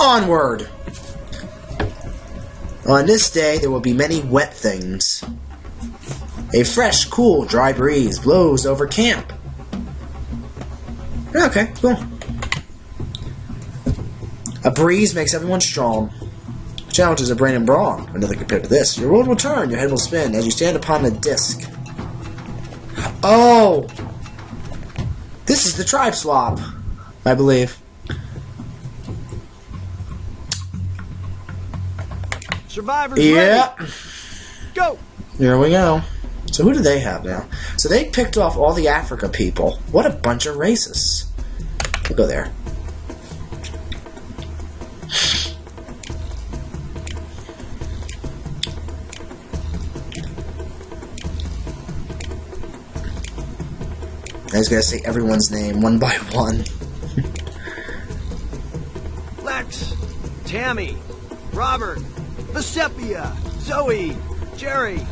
Onward! On this day, there will be many wet things. A fresh, cool, dry breeze blows over camp. Okay, cool. A breeze makes everyone strong. Challenges of brain and brawn are nothing compared to this. Your world will turn, your head will spin as you stand upon the disc. Oh! This is the tribe swap, I believe. Survivors Yeah. ready. Go. Here we go. So who do they have now? So they picked off all the Africa people. What a bunch of racists. We'll go there. I was gonna say everyone's name one by one. Lex, Tammy, Robert, Vesepia, Zoe, Jerry,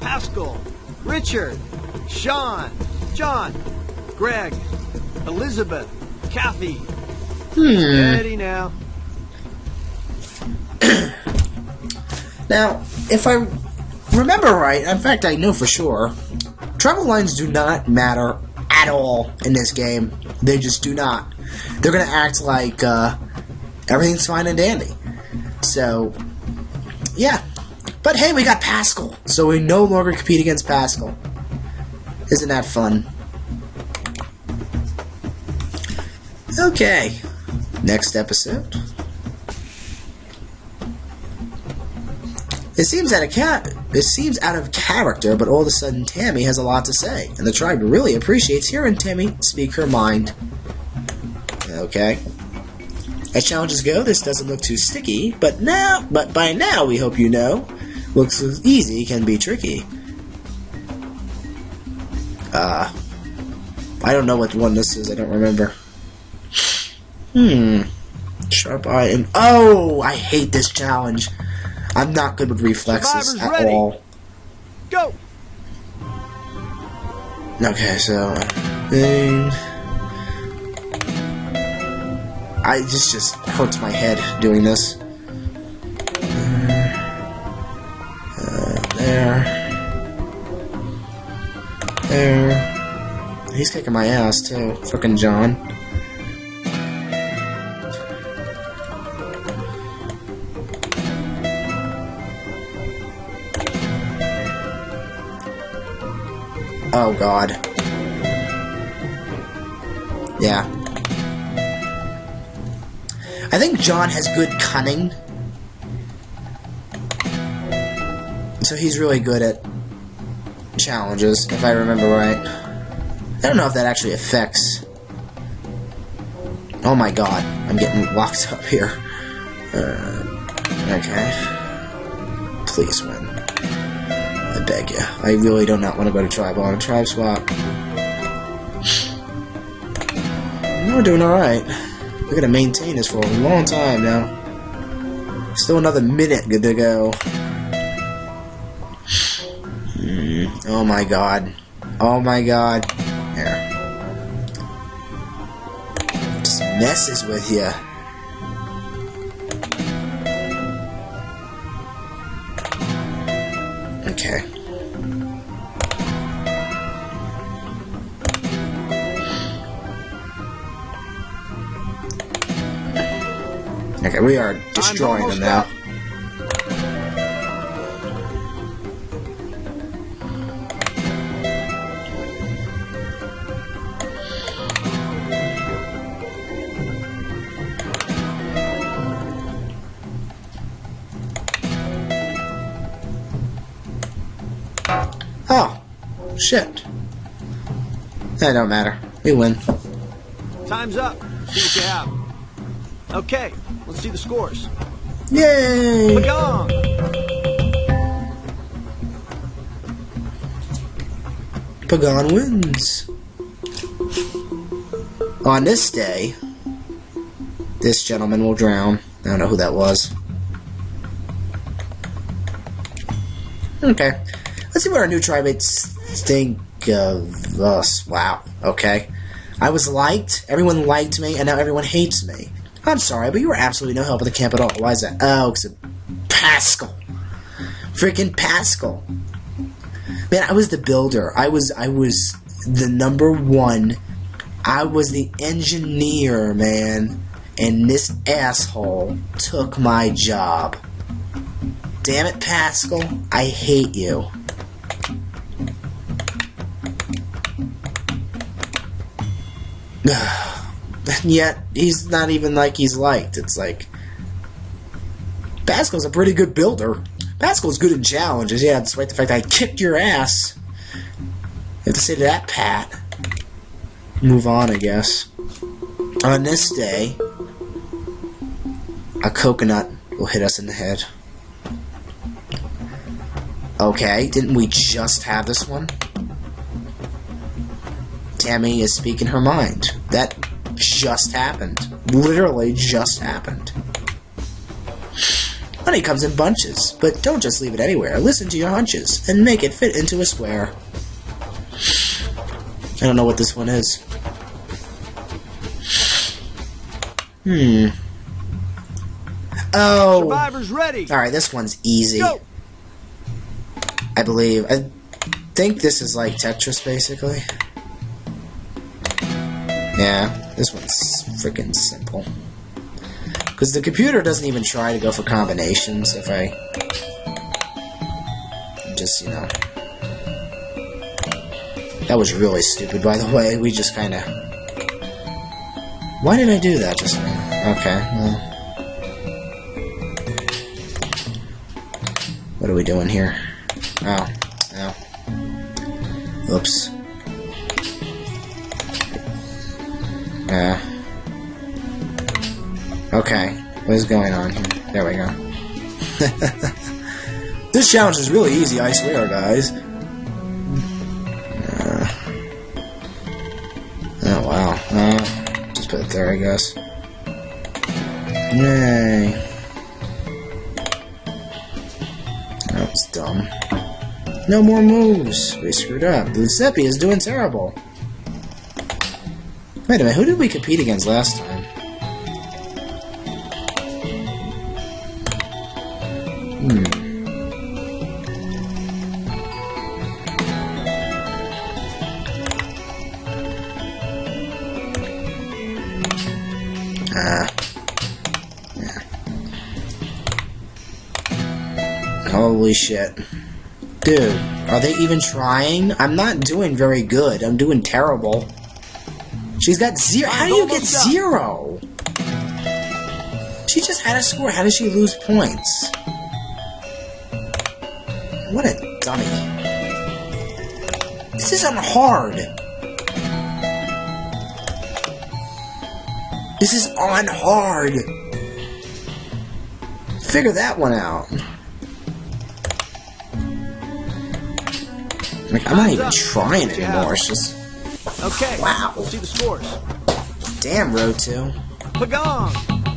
Pascal, Richard, Sean, John, Greg, Elizabeth, Kathy. Steady now. Now, if I remember right, in fact, I know for sure, travel lines do not matter at all in this game. They just do not. They're going to act like uh, everything's fine and dandy. So, yeah. But hey, we got Pascal, so we no longer compete against Pascal. Isn't that fun? Okay. Next episode. It seems out of ca- it seems out of character, but all of a sudden Tammy has a lot to say, and the tribe really appreciates hearing Tammy speak her mind. Okay. As challenges go, this doesn't look too sticky, but now, but by now we hope you know, looks easy can be tricky. Uh, I don't know what one this is. I don't remember. Hmm. Sharp eye and oh, I hate this challenge. I'm not good with reflexes Survivors at ready. all. Go. Okay, so thing. I this just hurts my head doing this. Uh, there, there. He's kicking my ass too, frickin' John. Oh god. Yeah. I think John has good cunning. So he's really good at challenges, if I remember right. I don't know if that actually affects. Oh my god, I'm getting locked up here. Uh, okay. Please win. I beg you. I really do not want to go to tribe. I want a tribe swap. We're doing alright. We're gonna maintain this for a long time now. Still another minute good to go. Oh my god. Oh my god. Here. Just messes with you. Okay, we are destroying them now. Oh, shit. That don't matter. We win. Time's up. See what you have. Okay, see the scores. Yay! Pagong. Pagan wins. On this day, this gentleman will drown. I don't know who that was. Okay. Let's see what our new trimates think of us. Wow. Okay. I was liked, everyone liked me, and now everyone hates me. I'm sorry, but you were absolutely no help at the camp at all. Why is that? Oh, because Pascal. Freaking Pascal. Man, I was the builder. I was I was the number one. I was the engineer, man. And this asshole took my job. Damn it, Pascal. I hate you. yet he's not even like he's liked. It's like Pascal's a pretty good builder. Pascal's good in challenges, yeah, despite the fact I kicked your ass. You have to say to that, Pat. Move on, I guess. On this day, a coconut will hit us in the head. Okay, didn't we just have this one? Tammy is speaking her mind. That just happened. Literally just happened. Honey comes in bunches, but don't just leave it anywhere. Listen to your hunches and make it fit into a square. I don't know what this one is. Hmm. Oh. Survivors ready. All right, this one's easy. Go. I believe. I think this is like Tetris, basically. Yeah, this one's freaking simple. Because the computer doesn't even try to go for combinations if I... Just, you know... That was really stupid, by the way. We just kind of... Why did I do that just now? Okay, well... What are we doing here? Oh, oh. Oops. Yeah. Okay, what is going on here? There we go. this challenge is really easy, I swear, guys. Uh, oh, wow. Uh, just put it there, I guess. Yay. That was dumb. No more moves. We screwed up. Giuseppe is doing terrible. Wait a minute, who did we compete against last time? Hmm. Ah. Yeah. Holy shit. Dude, are they even trying? I'm not doing very good. I'm doing terrible. She's got zero. How do you get zero? She just had a score. How does she lose points? What a dummy. This isn't hard. This is on hard. Figure that one out. Like, I'm not even trying anymore. It's just. Okay. Wow. Let's see the scores. Damn, Road 2. Pagong.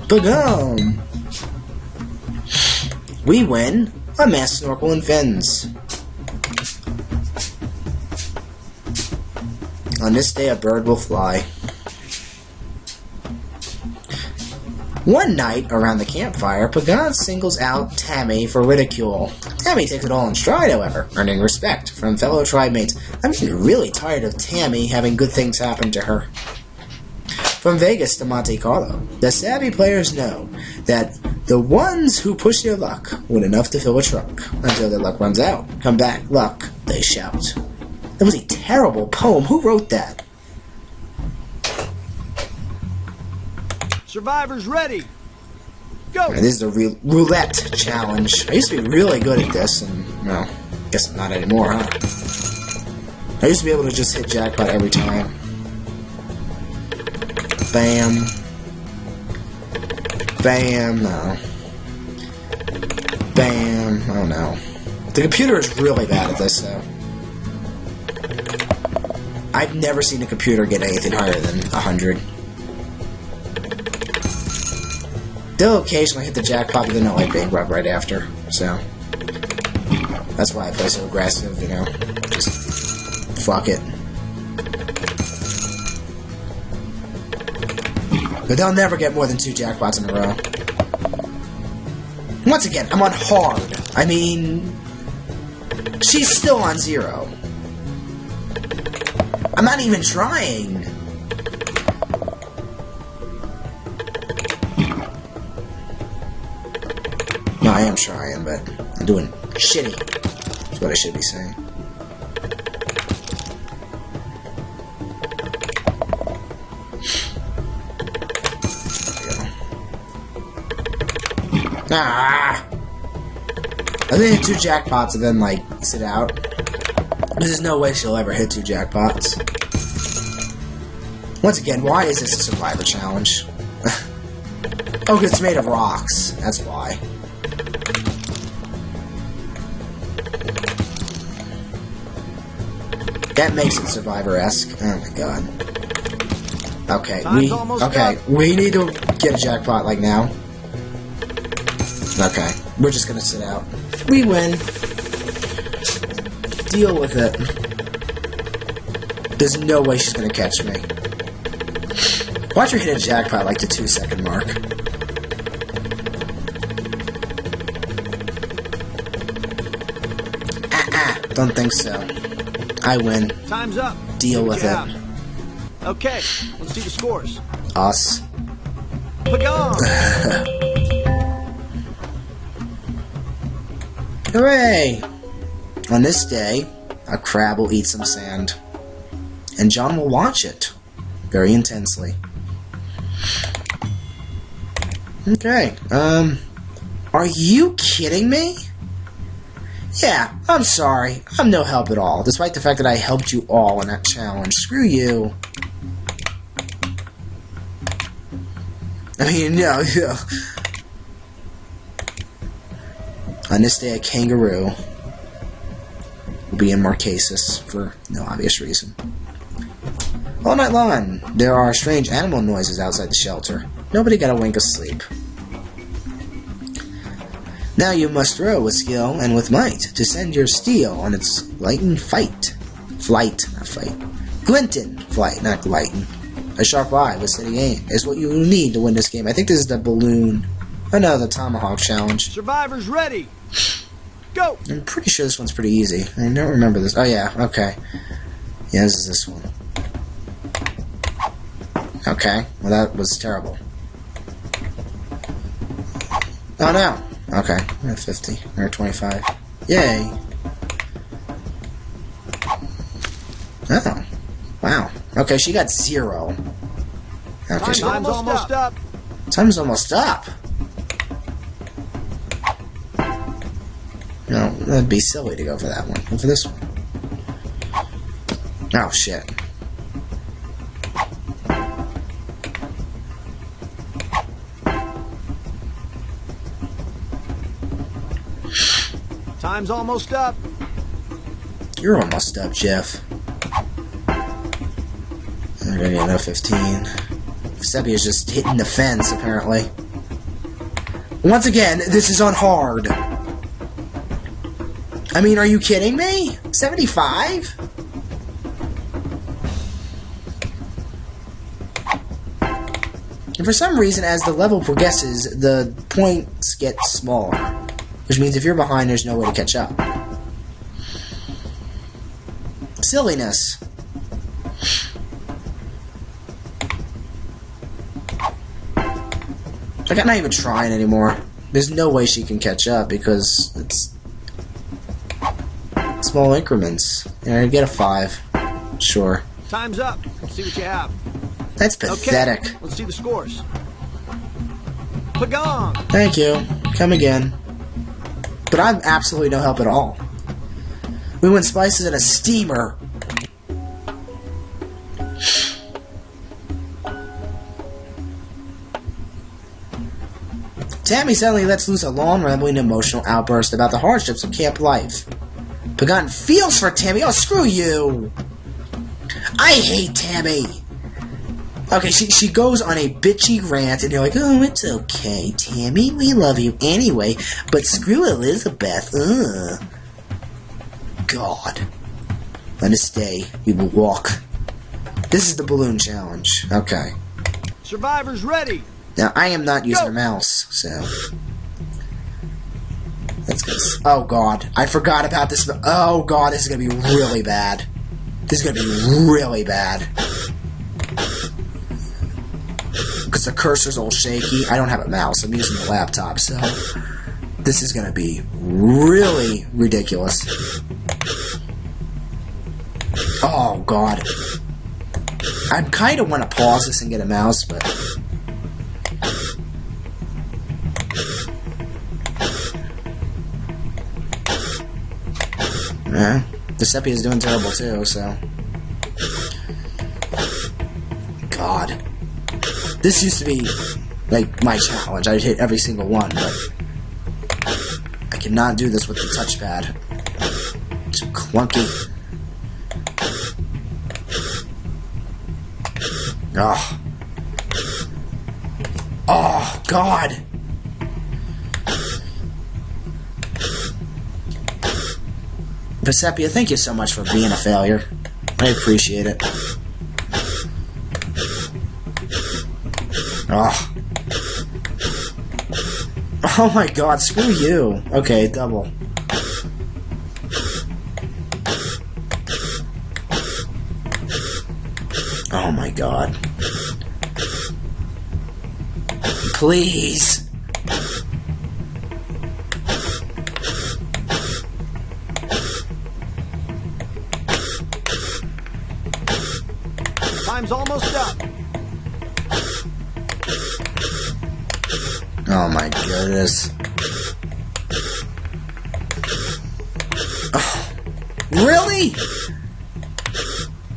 Bagum! We win a mass snorkel and fins. On this day, a bird will fly. One night, around the campfire, Pagong singles out Tammy for ridicule. Tammy takes it all in stride, however, earning respect from fellow tribe mates. I'm getting really tired of Tammy having good things happen to her. From Vegas to Monte Carlo, the savvy players know that the ones who push their luck win enough to fill a truck. Until their luck runs out. Come back, luck, they shout. That was a terrible poem. Who wrote that? Survivors ready. Go. Alright, this is a re- roulette challenge. I used to be really good at this, and, well, guess not anymore, huh? I used to be able to just hit jackpot every time. Bam. Bam, no. Bam, oh no. The computer is really bad at this, though. I've never seen a computer get anything higher than 100. They'll occasionally hit the jackpot, but they'll like bankrupt right after. So that's why I play so aggressive, you know. Just fuck it. But they'll never get more than two jackpots in a row. Once again, I'm on hard. I mean, she's still on zero. I'm not even trying. I am trying, but I'm doing shitty. That's what I should be saying. Ah! I think two jackpots and then, like, sit out. There's no way she'll ever hit two jackpots. Once again, why is this a survivor challenge? oh, it's made of rocks. That's why. That makes it survivor-esque. Oh my god. Okay, we okay, we need to get a jackpot like now. Okay, we're just gonna sit out. We win. Deal with it. There's no way she's gonna catch me. Watch her hit a jackpot like the two second mark. Ah ah, don't think so. I win. Time's up. Deal with it. Okay, let's see the scores. Us. Hooray! On this day, a crab will eat some sand. And John will watch it very intensely. Okay, um, are you kidding me? Yeah, I'm sorry. I'm no help at all, despite the fact that I helped you all in that challenge. Screw you. I mean, no, yeah. On this day, a kangaroo will be in Marquesas for no obvious reason. All night long, there are strange animal noises outside the shelter. Nobody got a wink of sleep. Now you must throw with skill and with might to send your steel on its lightened fight. Flight, not fight. Glinton flight, not glighten. A sharp eye with steady aim is what you need to win this game. I think this is the balloon. Oh no, the tomahawk challenge. Survivors ready. Go! I'm pretty sure this one's pretty easy. I don't remember this. Oh yeah, okay. Yeah, this is this one. Okay, well that was terrible. Oh no! Okay, we're at 50, or 25. Yay! Oh, wow. Okay, she got zero. Okay, she Time's almost up. Time's almost up. No, that'd be silly to go for that one. Go for this one. Oh shit. Time's almost up. You're almost up, Jeff. I'm gonna get another 15. Seppia's just hitting the fence, apparently. Once again, this is on hard. I mean, are you kidding me? 75? And for some reason, as the level progresses, the points get smaller. Which means if you're behind, there's no way to catch up. Silliness. Like, I'm not even trying anymore. There's no way she can catch up because it's small increments. Yeah, I get a five. Sure. Time's up. Let's see what you have. That's Okay, pathetic. let's see the scores. Pagong! Thank you. Come again. But I'm absolutely no help at all. We went spices in a steamer. Tammy suddenly lets loose a long, rambling, emotional outburst about the hardships of camp life. Pagong feels for Tammy. Oh, screw you! I hate Tammy! Okay, she, she goes on a bitchy rant, and you're like, oh, it's okay, Tammy, we love you anyway, but screw Elizabeth, ugh. God. On this day, we will walk. This is the balloon challenge. Okay. Survivors ready. Now, I am not using Go. a mouse, so. That's good. Oh, God. I forgot about this. Oh, God, this is going to be really bad. This is going to be really bad. Because the cursor's all shaky. I don't have a mouse. I'm using the laptop, so. This is going to be really ridiculous. Oh, God. I kind of want to pause this and get a mouse, but. Yeah. Giuseppe is doing terrible too, so. This used to be, like, my challenge. I'd hit every single one, but. I cannot do this with the touchpad. It's clunky. Oh. Oh, God. Vesepia, thank you so much for being a failure. I appreciate it. Oh. Oh my god, screw you. Okay, double. Oh my god. Please. Time's almost up. Oh my goodness. Oh, really?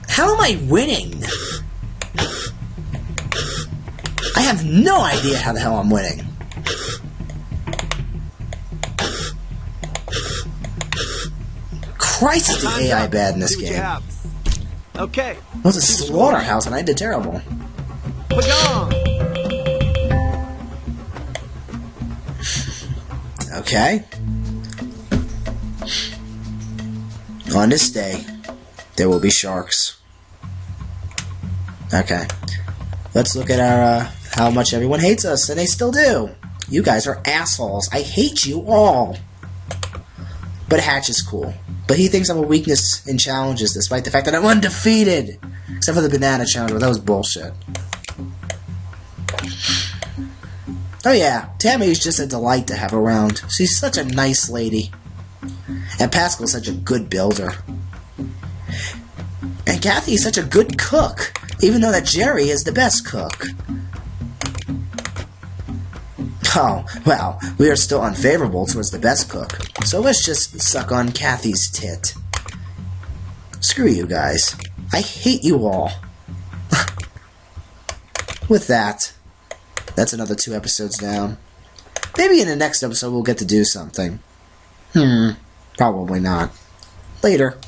How am I winning? I have no idea how the hell I'm winning. Christ, the AI bad in this See what you game. Okay. It was a slaughterhouse and I did terrible. Okay. On this day, there will be sharks. Okay. Let's look at our uh, how much everyone hates us, and they still do. You guys are assholes. I hate you all. But Hatch is cool. But he thinks I'm a weakness in challenges, despite the fact that I'm undefeated. Except for the banana challenge, that was bullshit. Oh yeah, Tammy is just a delight to have around. She's such a nice lady. And Pascal's such a good builder. And Kathy is such a good cook, even though that Jerry is the best cook. Oh, well, we are still unfavorable towards the best cook, so let's just suck on Kathy's tit. Screw you guys. I hate you all. With that, that's another two episodes down. Maybe in the next episode we'll get to do something. Hmm, probably not. Later.